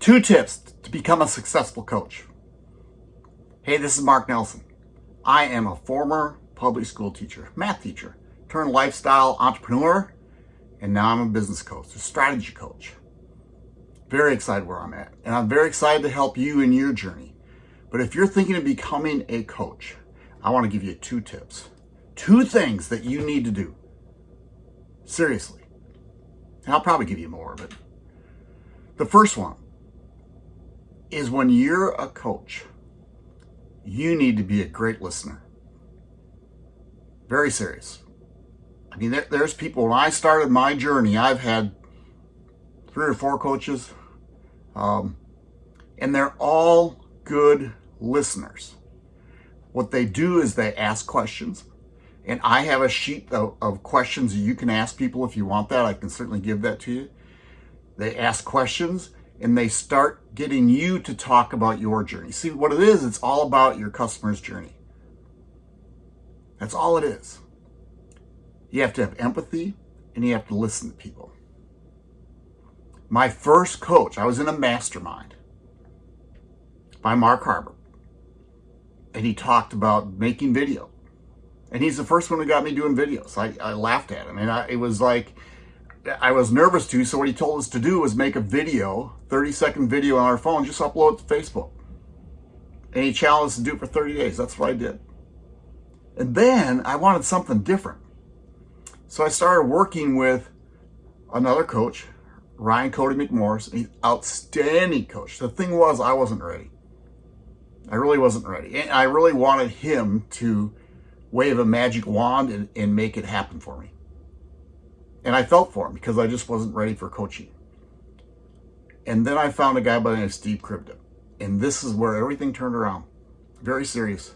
Two tips to become a successful coach. Hey, this is Mark Nelson. I am a former public school teacher, math teacher, turned lifestyle entrepreneur, and now I'm a business coach, a strategy coach. Very excited where I'm at, and I'm very excited to help you in your journey. But if you're thinking of becoming a coach, I want to give you two tips. Two things that you need to do. Seriously. And I'll probably give you more, but the first one is when you're a coach, you need to be a great listener. Very serious. I mean, there, there's people, when I started my journey, I've had three or four coaches, um, and they're all good listeners. What they do is they ask questions. And I have a sheet of, of questions you can ask people if you want that. I can certainly give that to you. They ask questions and they start getting you to talk about your journey. See what it is, it's all about your customer's journey. That's all it is. You have to have empathy and you have to listen to people. My first coach, I was in a mastermind by Mark Harbor. And he talked about making video. And he's the first one who got me doing videos. I, I laughed at him. And I, it was like, I was nervous to. So what he told us to do was make a video, 30 second video on our phone, just upload it to Facebook. And he challenged us to do it for 30 days. That's what I did. And then I wanted something different. So I started working with another coach, Ryan Cody McMorris. He's outstanding coach. The thing was, I wasn't ready. I really wasn't ready. And I really wanted him to wave a magic wand and, and make it happen for me. And I felt for him because I just wasn't ready for coaching. And then I found a guy by the name of Steve Kribda. And this is where everything turned around. Very serious.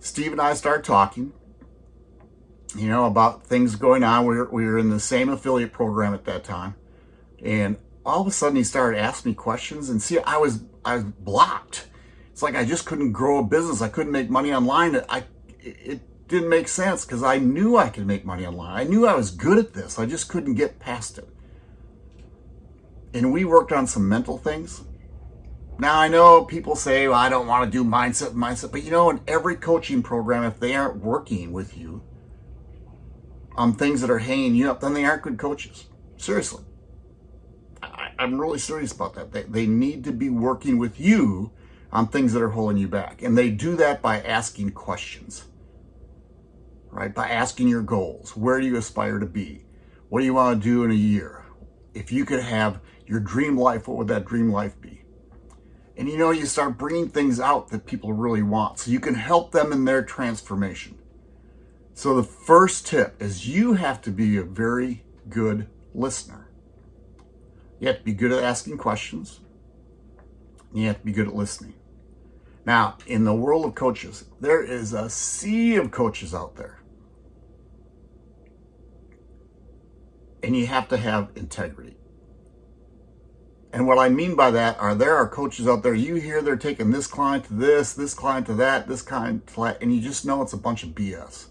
Steve and I started talking you know, about things going on. We were, we were in the same affiliate program at that time. And all of a sudden he started asking me questions and see, I was, I was blocked. It's like I just couldn't grow a business. I couldn't make money online. I, it didn't make sense because I knew I could make money online. I knew I was good at this. I just couldn't get past it. And we worked on some mental things. Now I know people say, well, I don't want to do mindset, mindset, but you know, in every coaching program, if they aren't working with you, on things that are hanging you up, then they aren't good coaches. Seriously. I, am really serious about that. They, they need to be working with you on things that are holding you back. And they do that by asking questions, right? By asking your goals. Where do you aspire to be? What do you want to do in a year? If you could have your dream life, what would that dream life be? And you know, you start bringing things out that people really want so you can help them in their transformation. So the first tip is you have to be a very good listener. You have to be good at asking questions. You have to be good at listening. Now, in the world of coaches, there is a sea of coaches out there. And you have to have integrity. And what I mean by that are there are coaches out there, you hear they're taking this client to this, this client to that, this client to that, and you just know it's a bunch of BS.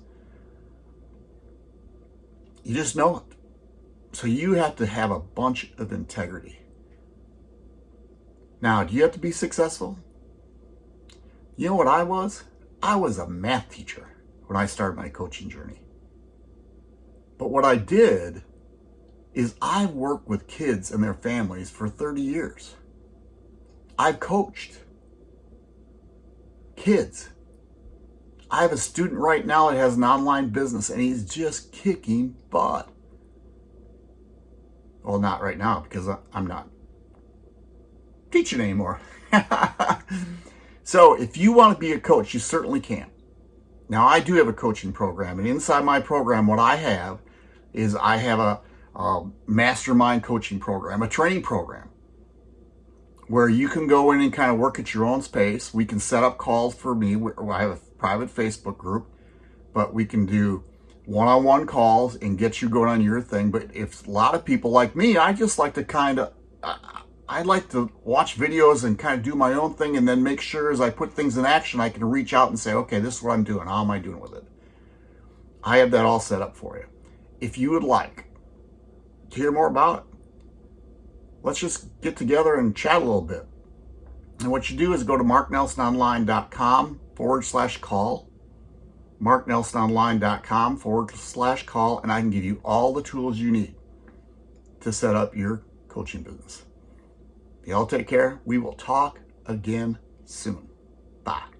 You just know it. So you have to have a bunch of integrity. Now, do you have to be successful? You know what I was? I was a math teacher when I started my coaching journey. But what I did is I worked with kids and their families for 30 years. I've coached kids I have a student right now that has an online business and he's just kicking butt. Well, not right now because I'm not teaching anymore. so if you want to be a coach, you certainly can. Now, I do have a coaching program, and inside my program, what I have is I have a, a mastermind coaching program, a training program where you can go in and kind of work at your own space. We can set up calls for me. I have a private Facebook group, but we can do one-on-one -on -one calls and get you going on your thing. But if a lot of people like me, I just like to kind of, I like to watch videos and kind of do my own thing and then make sure as I put things in action, I can reach out and say, okay, this is what I'm doing. How am I doing with it? I have that all set up for you. If you would like to hear more about it, let's just get together and chat a little bit. And what you do is go to marknelsononline.com forward slash call, marknelsononline.com forward slash call, and I can give you all the tools you need to set up your coaching business. Y'all take care. We will talk again soon. Bye.